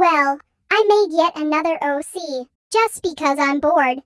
Well, I made yet another OC, just because I'm bored.